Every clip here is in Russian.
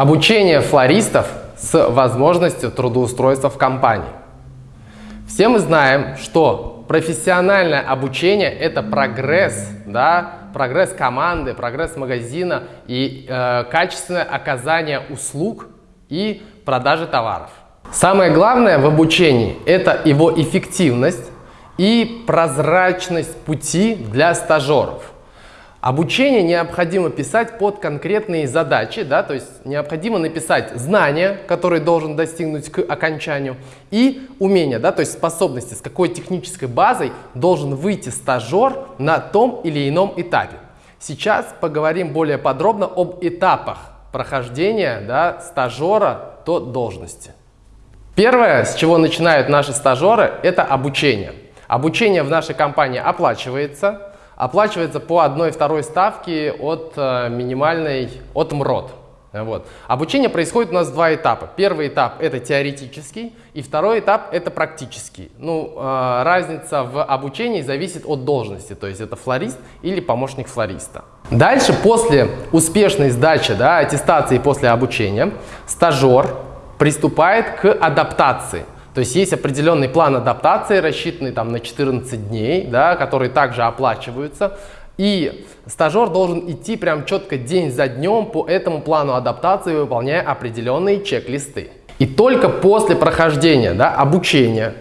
Обучение флористов с возможностью трудоустройства в компании. Все мы знаем, что профессиональное обучение – это прогресс, да, прогресс команды, прогресс магазина и э, качественное оказание услуг и продажи товаров. Самое главное в обучении – это его эффективность и прозрачность пути для стажеров. Обучение необходимо писать под конкретные задачи, да, то есть необходимо написать знания, которые должен достигнуть к окончанию, и умения, да, то есть способности, с какой технической базой должен выйти стажер на том или ином этапе. Сейчас поговорим более подробно об этапах прохождения да, стажера до должности. Первое, с чего начинают наши стажеры, это обучение. Обучение в нашей компании оплачивается, оплачивается по одной-второй ставке от э, минимальной, от МРОД. Вот. Обучение происходит у нас два этапа. Первый этап это теоретический, и второй этап это практический. Ну, э, разница в обучении зависит от должности, то есть это флорист или помощник флориста. Дальше, после успешной сдачи, да, аттестации после обучения, стажер приступает к адаптации. То есть есть определенный план адаптации, рассчитанный там на 14 дней, да, которые также оплачиваются. И стажер должен идти прям четко день за днем по этому плану адаптации, выполняя определенные чек-листы. И только после прохождения да, обучения,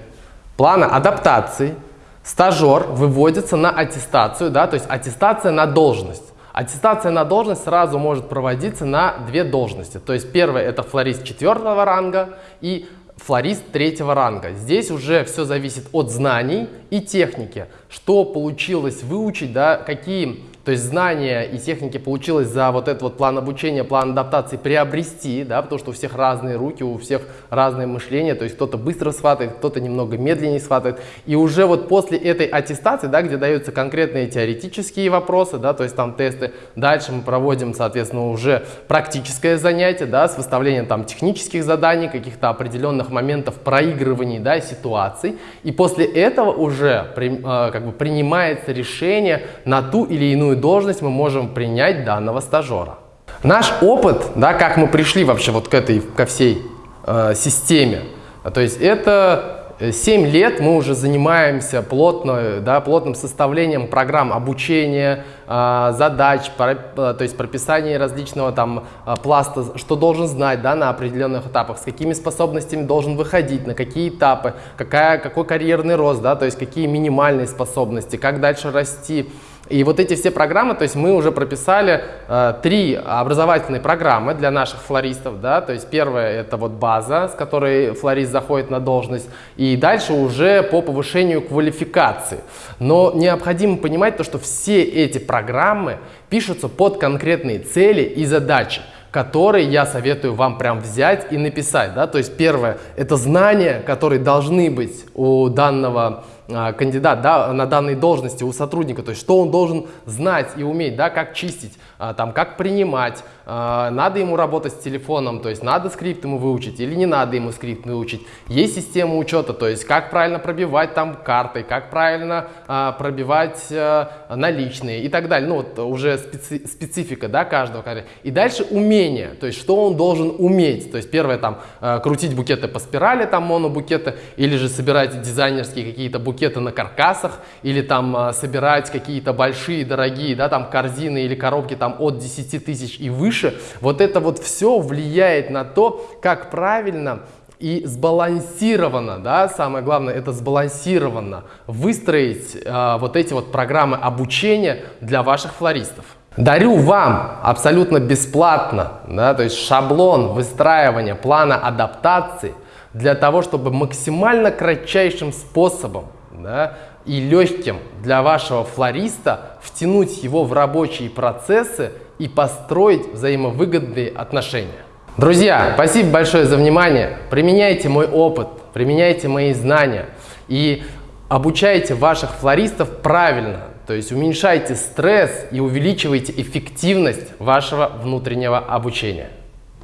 плана адаптации, стажер выводится на аттестацию, да, то есть аттестация на должность. Аттестация на должность сразу может проводиться на две должности. То есть первое это флорист четвертого ранга и флорист третьего ранга. Здесь уже все зависит от знаний и техники, что получилось выучить, да, какие то есть знания и техники получилось за вот этот вот план обучения, план адаптации приобрести, да, потому что у всех разные руки, у всех разное мышление, то есть кто-то быстро схватывает, кто-то немного медленнее схватывает. И уже вот после этой аттестации, да, где даются конкретные теоретические вопросы, да, то есть там тесты, дальше мы проводим, соответственно, уже практическое занятие, да, с выставлением там технических заданий, каких-то определенных моментов проигрываний, да, ситуаций. И после этого уже при, э, как бы принимается решение на ту или иную должность мы можем принять данного стажера. Наш опыт, да, как мы пришли вообще вот к этой, ко всей э, системе, то есть это 7 лет мы уже занимаемся плотно, да, плотным составлением программ обучения, э, задач, про, э, то есть прописание различного там э, пласта, что должен знать да, на определенных этапах, с какими способностями должен выходить, на какие этапы, какая, какой карьерный рост, да, то есть какие минимальные способности, как дальше расти, и вот эти все программы, то есть мы уже прописали э, три образовательные программы для наших флористов, да, то есть первая это вот база, с которой флорист заходит на должность, и дальше уже по повышению квалификации. Но необходимо понимать то, что все эти программы пишутся под конкретные цели и задачи которые я советую вам прям взять и написать. Да? То есть первое – это знания, которые должны быть у данного кандидат да, на данной должности у сотрудника, то есть что он должен знать и уметь, да, как чистить, а, там, как принимать, а, надо ему работать с телефоном, то есть надо скрипт ему выучить или не надо ему скрипт выучить. Есть система учета, то есть как правильно пробивать там карты, как правильно пробивать наличные и так далее. Ну вот уже специ специфика да, каждого. И дальше умение, то есть что он должен уметь. То есть первое там крутить букеты по спирали, там монобукеты, или же собирать дизайнерские какие-то букеты букеты на каркасах или там а, собирать какие-то большие, дорогие, да, там корзины или коробки там от 10 тысяч и выше, вот это вот все влияет на то, как правильно и сбалансированно, да, самое главное, это сбалансированно выстроить э, вот эти вот программы обучения для ваших флористов. Дарю вам абсолютно бесплатно, да, то есть шаблон выстраивания плана адаптации для того, чтобы максимально кратчайшим способом да, и легким для вашего флориста втянуть его в рабочие процессы и построить взаимовыгодные отношения. Друзья, спасибо большое за внимание. Применяйте мой опыт, применяйте мои знания и обучайте ваших флористов правильно. То есть уменьшайте стресс и увеличивайте эффективность вашего внутреннего обучения.